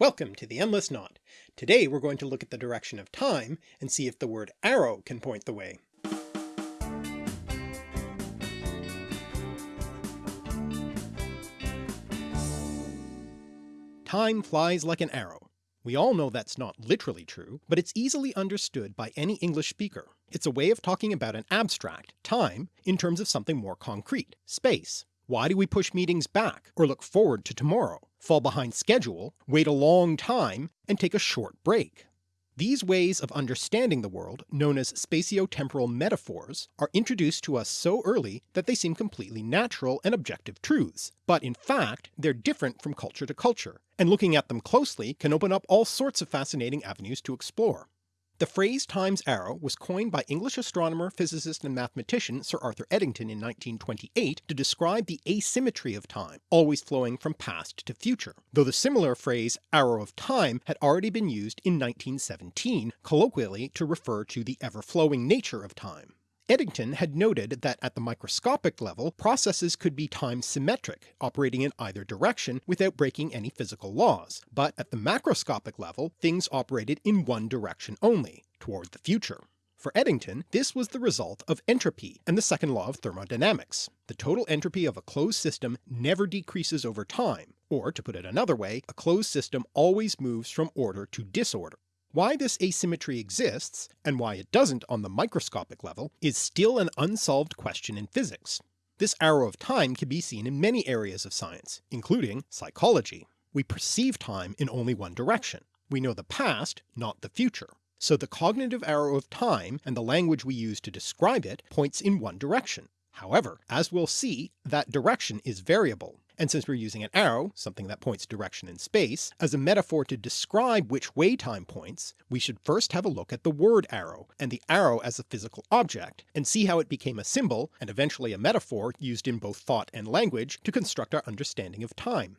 Welcome to the Endless Knot. Today we're going to look at the direction of time and see if the word arrow can point the way. Time flies like an arrow. We all know that's not literally true, but it's easily understood by any English speaker. It's a way of talking about an abstract, time, in terms of something more concrete, space. Why do we push meetings back, or look forward to tomorrow, fall behind schedule, wait a long time, and take a short break? These ways of understanding the world, known as spatiotemporal metaphors, are introduced to us so early that they seem completely natural and objective truths, but in fact they're different from culture to culture, and looking at them closely can open up all sorts of fascinating avenues to explore. The phrase time's arrow was coined by English astronomer, physicist and mathematician Sir Arthur Eddington in 1928 to describe the asymmetry of time, always flowing from past to future, though the similar phrase arrow of time had already been used in 1917 colloquially to refer to the ever-flowing nature of time. Eddington had noted that at the microscopic level processes could be time symmetric, operating in either direction without breaking any physical laws, but at the macroscopic level things operated in one direction only, toward the future. For Eddington this was the result of entropy and the second law of thermodynamics. The total entropy of a closed system never decreases over time, or to put it another way, a closed system always moves from order to disorder. Why this asymmetry exists, and why it doesn't on the microscopic level, is still an unsolved question in physics. This arrow of time can be seen in many areas of science, including psychology. We perceive time in only one direction. We know the past, not the future. So the cognitive arrow of time, and the language we use to describe it, points in one direction. However, as we'll see, that direction is variable, and since we're using an arrow, something that points direction in space, as a metaphor to describe which way time points, we should first have a look at the word arrow, and the arrow as a physical object, and see how it became a symbol, and eventually a metaphor used in both thought and language to construct our understanding of time.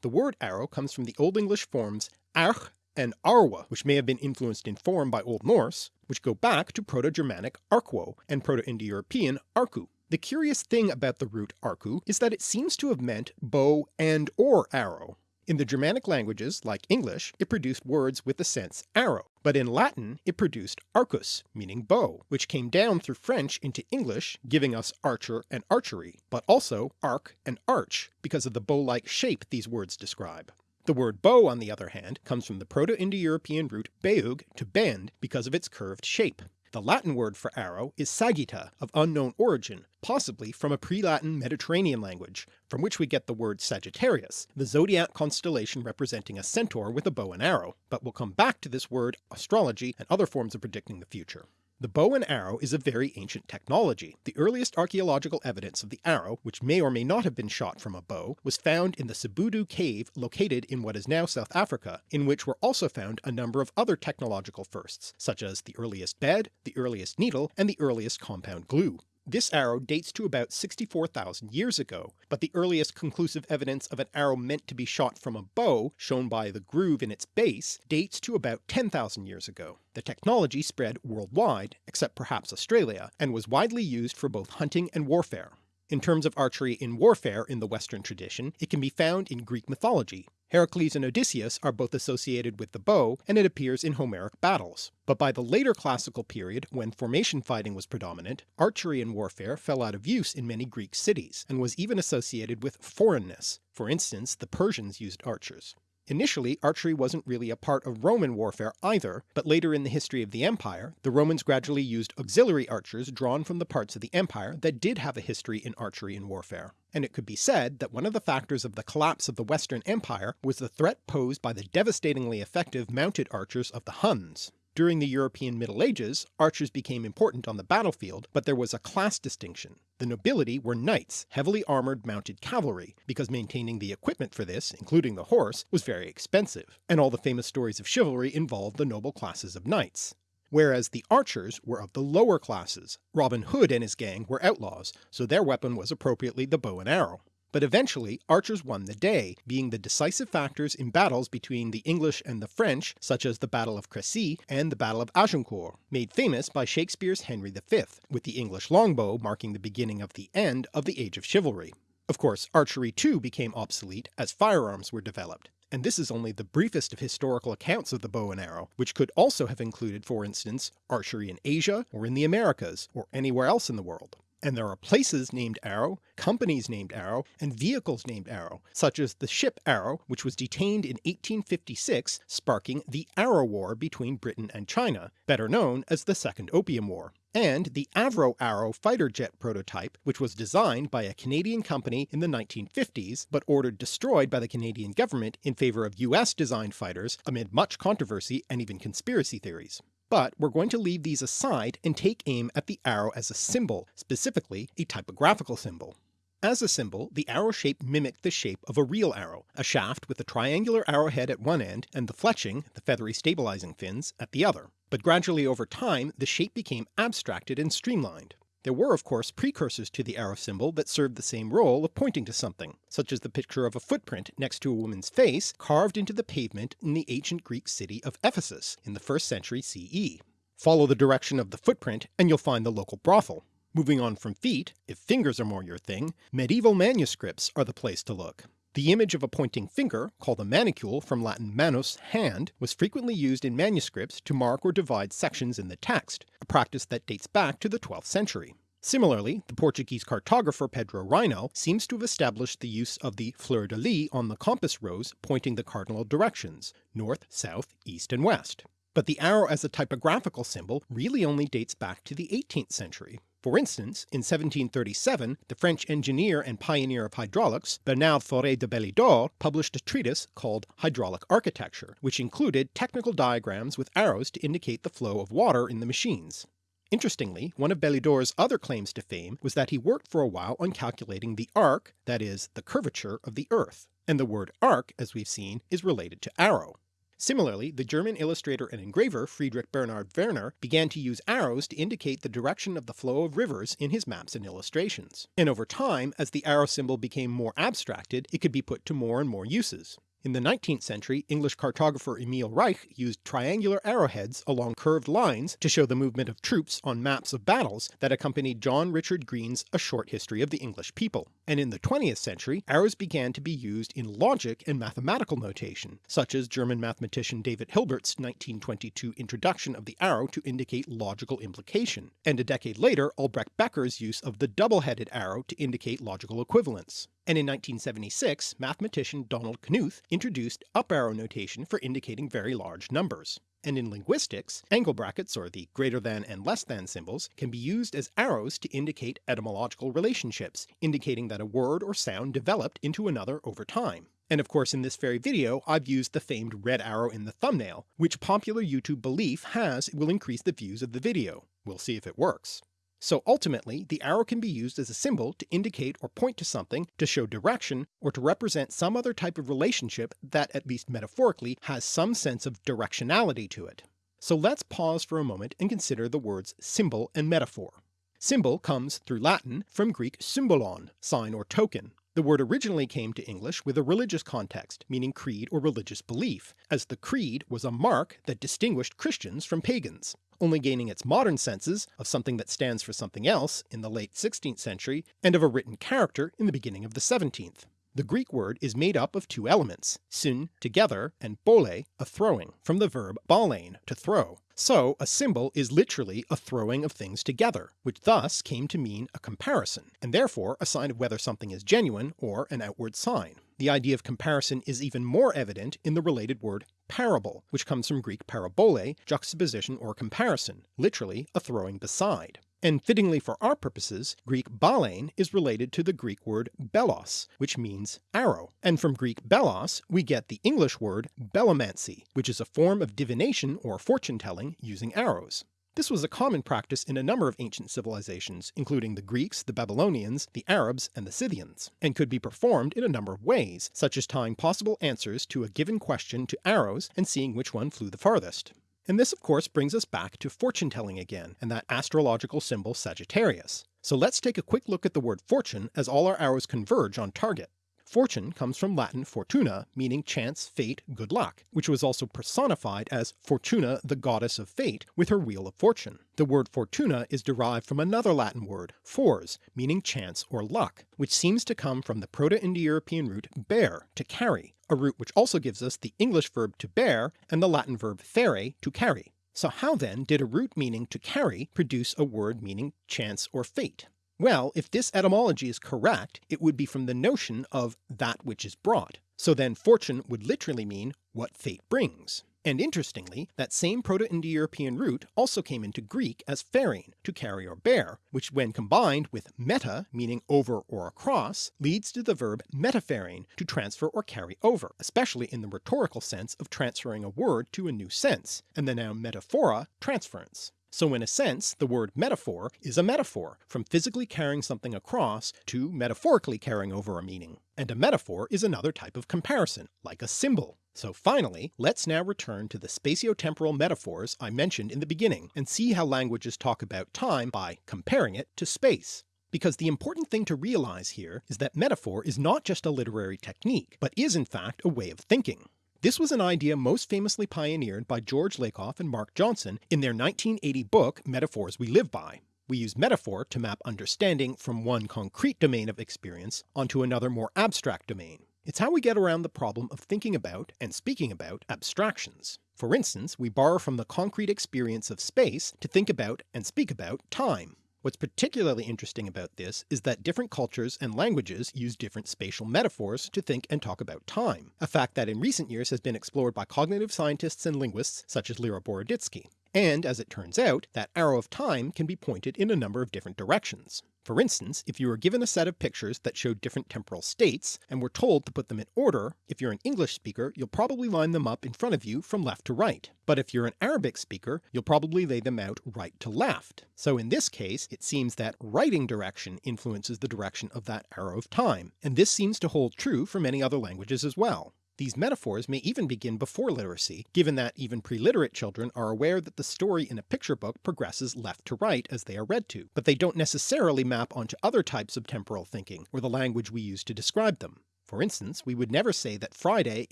The word arrow comes from the Old English forms arch and arwa, which may have been influenced in form by Old Norse, which go back to Proto-Germanic arquo and Proto-Indo-European arku. The curious thing about the root arku is that it seems to have meant bow and or arrow. In the Germanic languages, like English, it produced words with the sense arrow, but in Latin it produced arcus, meaning bow, which came down through French into English, giving us archer and archery, but also arc and arch, because of the bow-like shape these words describe. The word bow on the other hand comes from the Proto-Indo-European root beug to bend because of its curved shape. The Latin word for arrow is sagitta of unknown origin, possibly from a pre-Latin Mediterranean language, from which we get the word Sagittarius, the zodiac constellation representing a centaur with a bow and arrow, but we'll come back to this word, astrology, and other forms of predicting the future. The bow and arrow is a very ancient technology. The earliest archaeological evidence of the arrow, which may or may not have been shot from a bow, was found in the Sibudu cave located in what is now South Africa, in which were also found a number of other technological firsts, such as the earliest bed, the earliest needle, and the earliest compound glue. This arrow dates to about 64,000 years ago, but the earliest conclusive evidence of an arrow meant to be shot from a bow, shown by the groove in its base, dates to about 10,000 years ago. The technology spread worldwide, except perhaps Australia, and was widely used for both hunting and warfare. In terms of archery in warfare in the Western tradition, it can be found in Greek mythology. Heracles and Odysseus are both associated with the bow, and it appears in Homeric battles. But by the later classical period, when formation fighting was predominant, archery in warfare fell out of use in many Greek cities, and was even associated with foreignness. For instance, the Persians used archers. Initially archery wasn't really a part of Roman warfare either, but later in the history of the empire the Romans gradually used auxiliary archers drawn from the parts of the empire that did have a history in archery and warfare. And it could be said that one of the factors of the collapse of the Western Empire was the threat posed by the devastatingly effective mounted archers of the Huns. During the European Middle Ages archers became important on the battlefield, but there was a class distinction. The nobility were knights, heavily armoured mounted cavalry, because maintaining the equipment for this, including the horse, was very expensive, and all the famous stories of chivalry involved the noble classes of knights whereas the archers were of the lower classes. Robin Hood and his gang were outlaws, so their weapon was appropriately the bow and arrow. But eventually archers won the day, being the decisive factors in battles between the English and the French such as the Battle of Crecy and the Battle of Agincourt, made famous by Shakespeare's Henry V, with the English longbow marking the beginning of the end of the Age of Chivalry. Of course archery too became obsolete as firearms were developed, and this is only the briefest of historical accounts of the bow and arrow, which could also have included for instance archery in Asia or in the Americas or anywhere else in the world. And there are places named Arrow, companies named Arrow, and vehicles named Arrow, such as the ship Arrow which was detained in 1856 sparking the Arrow War between Britain and China, better known as the Second Opium War, and the Avro Arrow fighter jet prototype which was designed by a Canadian company in the 1950s but ordered destroyed by the Canadian government in favour of US designed fighters amid much controversy and even conspiracy theories. But we're going to leave these aside and take aim at the arrow as a symbol, specifically a typographical symbol. As a symbol, the arrow shape mimicked the shape of a real arrow, a shaft with a triangular arrowhead at one end and the fletching, the feathery stabilizing fins, at the other. But gradually over time the shape became abstracted and streamlined. There were of course precursors to the arrow symbol that served the same role of pointing to something, such as the picture of a footprint next to a woman's face carved into the pavement in the ancient Greek city of Ephesus in the 1st century CE. Follow the direction of the footprint and you'll find the local brothel. Moving on from feet, if fingers are more your thing, medieval manuscripts are the place to look. The image of a pointing finger, called a manicule from Latin manus, hand, was frequently used in manuscripts to mark or divide sections in the text, a practice that dates back to the 12th century. Similarly, the Portuguese cartographer Pedro Reinel seems to have established the use of the fleur-de-lis on the compass rose pointing the cardinal directions, north, south, east and west. But the arrow as a typographical symbol really only dates back to the 18th century. For instance, in 1737 the French engineer and pioneer of hydraulics, Bernard Forest de Belidor, published a treatise called Hydraulic Architecture, which included technical diagrams with arrows to indicate the flow of water in the machines. Interestingly, one of Belidor's other claims to fame was that he worked for a while on calculating the arc, that is, the curvature of the earth, and the word arc, as we've seen, is related to arrow. Similarly, the German illustrator and engraver Friedrich Bernhard Werner began to use arrows to indicate the direction of the flow of rivers in his maps and illustrations, and over time as the arrow symbol became more abstracted it could be put to more and more uses. In the 19th century, English cartographer Emil Reich used triangular arrowheads along curved lines to show the movement of troops on maps of battles that accompanied John Richard Green's A Short History of the English People. And in the 20th century, arrows began to be used in logic and mathematical notation, such as German mathematician David Hilbert's 1922 introduction of the arrow to indicate logical implication, and a decade later Albrecht Becker's use of the double-headed arrow to indicate logical equivalence and in 1976 mathematician Donald Knuth introduced up arrow notation for indicating very large numbers. And in linguistics, angle brackets or the greater than and less than symbols can be used as arrows to indicate etymological relationships, indicating that a word or sound developed into another over time. And of course in this very video I've used the famed red arrow in the thumbnail, which popular YouTube belief has will increase the views of the video. We'll see if it works. So ultimately the arrow can be used as a symbol to indicate or point to something, to show direction, or to represent some other type of relationship that, at least metaphorically, has some sense of directionality to it. So let's pause for a moment and consider the words symbol and metaphor. Symbol comes, through Latin, from Greek symbolon, sign or token. The word originally came to English with a religious context, meaning creed or religious belief, as the creed was a mark that distinguished Christians from pagans only gaining its modern senses of something that stands for something else in the late 16th century, and of a written character in the beginning of the 17th. The Greek word is made up of two elements, syn, together, and bole, a throwing, from the verb balein, to throw. So a symbol is literally a throwing of things together, which thus came to mean a comparison, and therefore a sign of whether something is genuine or an outward sign. The idea of comparison is even more evident in the related word parable, which comes from Greek parabole, juxtaposition or comparison, literally a throwing beside. And fittingly for our purposes, Greek balein is related to the Greek word belos, which means arrow, and from Greek belos we get the English word belomancy, which is a form of divination or fortune-telling using arrows. This was a common practice in a number of ancient civilizations, including the Greeks, the Babylonians, the Arabs, and the Scythians, and could be performed in a number of ways, such as tying possible answers to a given question to arrows and seeing which one flew the farthest. And this of course brings us back to fortune telling again, and that astrological symbol Sagittarius. So let's take a quick look at the word fortune as all our arrows converge on target. Fortune comes from Latin fortuna meaning chance, fate, good luck, which was also personified as Fortuna the goddess of fate with her wheel of fortune. The word fortuna is derived from another Latin word, fors, meaning chance or luck, which seems to come from the Proto-Indo-European root bear, to carry, a root which also gives us the English verb to bear and the Latin verb ferre, to carry. So how then did a root meaning to carry produce a word meaning chance or fate? Well, if this etymology is correct, it would be from the notion of that which is brought. So then fortune would literally mean what fate brings. And interestingly, that same Proto-Indo-European root also came into Greek as pherein, to carry or bear, which when combined with meta, meaning over or across, leads to the verb metapherein, to transfer or carry over, especially in the rhetorical sense of transferring a word to a new sense, and the noun metaphora, transference. So in a sense the word metaphor is a metaphor, from physically carrying something across to metaphorically carrying over a meaning. And a metaphor is another type of comparison, like a symbol. So finally, let's now return to the spatiotemporal metaphors I mentioned in the beginning, and see how languages talk about time by comparing it to space. Because the important thing to realise here is that metaphor is not just a literary technique, but is in fact a way of thinking. This was an idea most famously pioneered by George Lakoff and Mark Johnson in their 1980 book Metaphors We Live By. We use metaphor to map understanding from one concrete domain of experience onto another more abstract domain. It's how we get around the problem of thinking about and speaking about abstractions. For instance, we borrow from the concrete experience of space to think about and speak about time. What's particularly interesting about this is that different cultures and languages use different spatial metaphors to think and talk about time, a fact that in recent years has been explored by cognitive scientists and linguists such as Lera Boroditsky. And as it turns out, that arrow of time can be pointed in a number of different directions. For instance, if you were given a set of pictures that showed different temporal states, and were told to put them in order, if you're an English speaker you'll probably line them up in front of you from left to right, but if you're an Arabic speaker you'll probably lay them out right to left. So in this case it seems that writing direction influences the direction of that arrow of time, and this seems to hold true for many other languages as well. These metaphors may even begin before literacy, given that even pre-literate children are aware that the story in a picture book progresses left to right as they are read to, but they don't necessarily map onto other types of temporal thinking, or the language we use to describe them. For instance, we would never say that Friday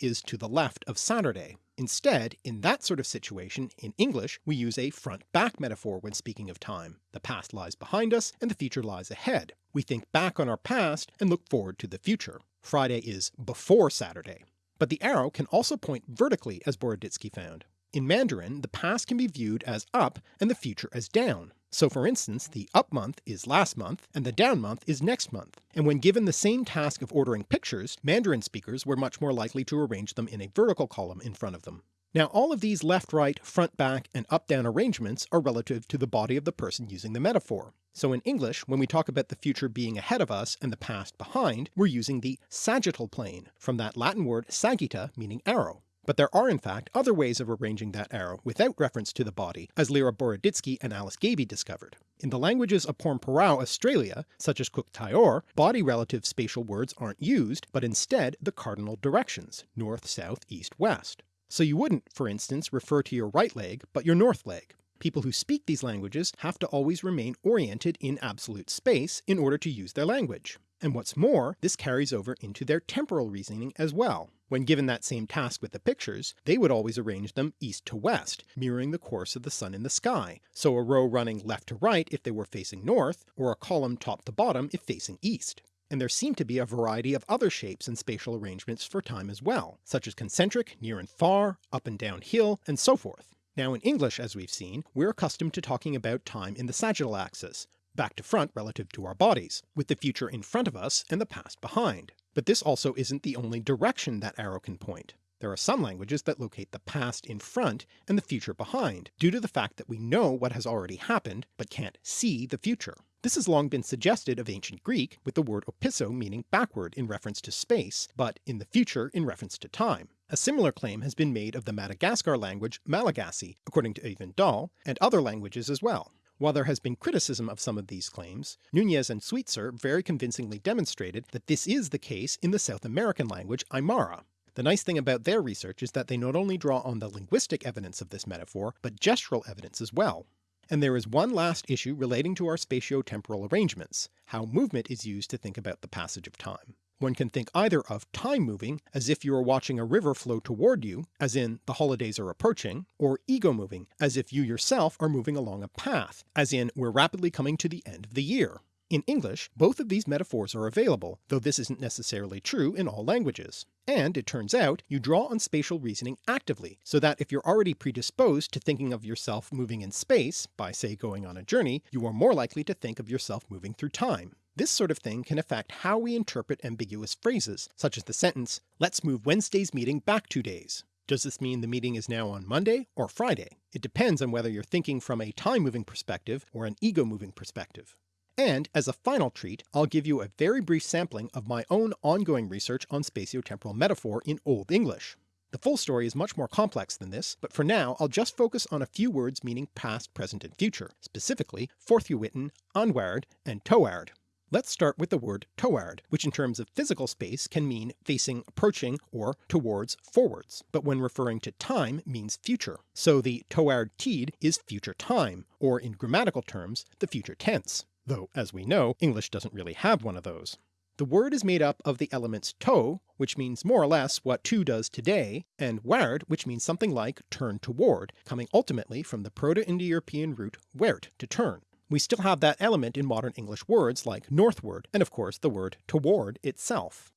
is to the left of Saturday. Instead, in that sort of situation, in English we use a front-back metaphor when speaking of time. The past lies behind us and the future lies ahead. We think back on our past and look forward to the future. Friday is before Saturday. But the arrow can also point vertically as Boroditsky found. In Mandarin the past can be viewed as up and the future as down. So for instance the up month is last month and the down month is next month, and when given the same task of ordering pictures, Mandarin speakers were much more likely to arrange them in a vertical column in front of them. Now all of these left-right, front-back, and up-down arrangements are relative to the body of the person using the metaphor. So in English, when we talk about the future being ahead of us and the past behind, we're using the sagittal plane, from that Latin word sagitta meaning arrow. But there are in fact other ways of arranging that arrow without reference to the body, as Lera Boroditsky and Alice Gaby discovered. In the languages of Pormpuraaw, Australia, such as Kuuk Thaayorre, body relative spatial words aren't used, but instead the cardinal directions, north, south, east, west. So you wouldn't, for instance, refer to your right leg, but your north leg. People who speak these languages have to always remain oriented in absolute space in order to use their language. And what's more, this carries over into their temporal reasoning as well. When given that same task with the pictures, they would always arrange them east to west, mirroring the course of the sun in the sky, so a row running left to right if they were facing north, or a column top to bottom if facing east and there seem to be a variety of other shapes and spatial arrangements for time as well, such as concentric, near and far, up and down hill, and so forth. Now in English as we've seen, we're accustomed to talking about time in the sagittal axis, back to front relative to our bodies, with the future in front of us and the past behind. But this also isn't the only direction that arrow can point. There are some languages that locate the past in front and the future behind, due to the fact that we know what has already happened, but can't see the future. This has long been suggested of ancient Greek, with the word opisso meaning backward in reference to space, but in the future in reference to time. A similar claim has been made of the Madagascar language Malagasy, according to Eyvind Dahl, and other languages as well. While there has been criticism of some of these claims, Nunez and Sweetser very convincingly demonstrated that this is the case in the South American language Aymara, the nice thing about their research is that they not only draw on the linguistic evidence of this metaphor, but gestural evidence as well. And there is one last issue relating to our spatio-temporal arrangements, how movement is used to think about the passage of time. One can think either of time moving as if you are watching a river flow toward you, as in the holidays are approaching, or ego moving as if you yourself are moving along a path, as in we're rapidly coming to the end of the year. In English, both of these metaphors are available, though this isn't necessarily true in all languages. And it turns out you draw on spatial reasoning actively, so that if you're already predisposed to thinking of yourself moving in space, by say going on a journey, you are more likely to think of yourself moving through time. This sort of thing can affect how we interpret ambiguous phrases, such as the sentence, let's move Wednesday's meeting back two days. Does this mean the meeting is now on Monday or Friday? It depends on whether you're thinking from a time-moving perspective or an ego-moving perspective. And as a final treat, I'll give you a very brief sampling of my own ongoing research on spatiotemporal metaphor in Old English. The full story is much more complex than this, but for now I'll just focus on a few words meaning past, present, and future, specifically forthewitten, andward, and toward. Let's start with the word toward, which in terms of physical space can mean facing, approaching, or towards, forwards, but when referring to time means future. So the toward tid is future time, or in grammatical terms, the future tense though as we know English doesn't really have one of those. The word is made up of the elements to, which means more or less what to does today, and ward, which means something like turn toward, coming ultimately from the Proto-Indo-European root wert, to turn. We still have that element in modern English words like northward, and of course the word toward itself.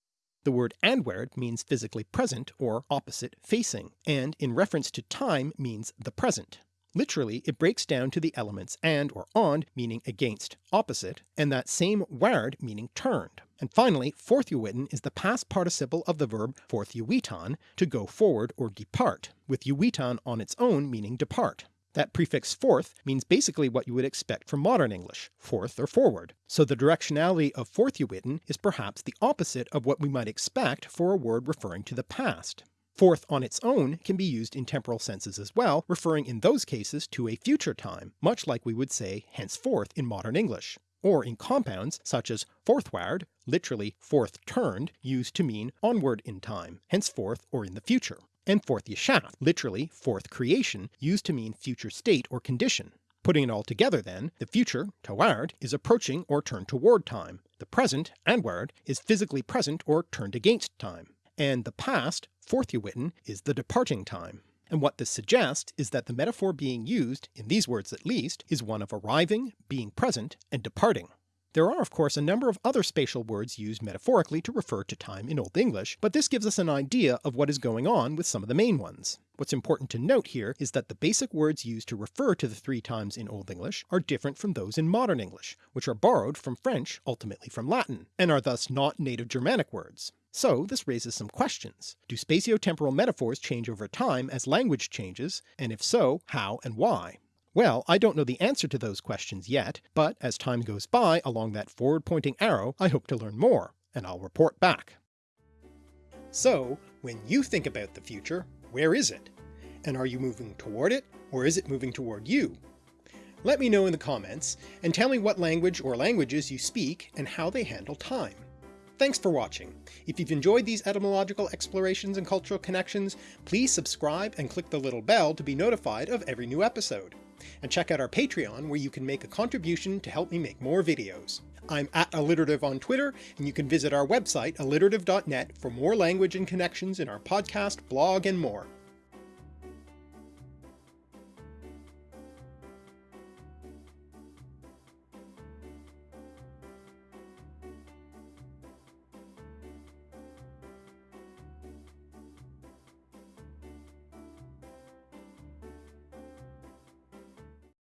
The word andward means physically present or opposite facing, and in reference to time means the present. Literally it breaks down to the elements and or on meaning against, opposite, and that same ward meaning turned. And finally forthewitten is the past participle of the verb fortheweiton to go forward or depart, with eueton on its own meaning depart. That prefix forth means basically what you would expect from modern English, forth or forward, so the directionality of forthewitten is perhaps the opposite of what we might expect for a word referring to the past. Forth on its own can be used in temporal senses as well, referring in those cases to a future time, much like we would say henceforth in modern English, or in compounds such as forthward, literally forth turned, used to mean onward in time, henceforth or in the future, and fortjeschaft, literally forth creation, used to mean future state or condition. Putting it all together then, the future, toward, is approaching or turned toward time, the present, andward, is physically present or turned against time, and the past, fourth forthewitten, is the departing time. And what this suggests is that the metaphor being used, in these words at least, is one of arriving, being present, and departing. There are of course a number of other spatial words used metaphorically to refer to time in Old English, but this gives us an idea of what is going on with some of the main ones. What's important to note here is that the basic words used to refer to the three times in Old English are different from those in modern English, which are borrowed from French, ultimately from Latin, and are thus not native Germanic words. So this raises some questions. Do spatiotemporal metaphors change over time as language changes, and if so, how and why? Well, I don't know the answer to those questions yet, but as time goes by along that forward-pointing arrow I hope to learn more, and I'll report back. So, when you think about the future, where is it? And are you moving toward it, or is it moving toward you? Let me know in the comments, and tell me what language or languages you speak and how they handle time. Thanks for watching. If you've enjoyed these etymological explorations and cultural connections, please subscribe and click the little bell to be notified of every new episode. And check out our Patreon where you can make a contribution to help me make more videos. I'm at alliterative on Twitter, and you can visit our website alliterative.net for more language and connections in our podcast, blog, and more.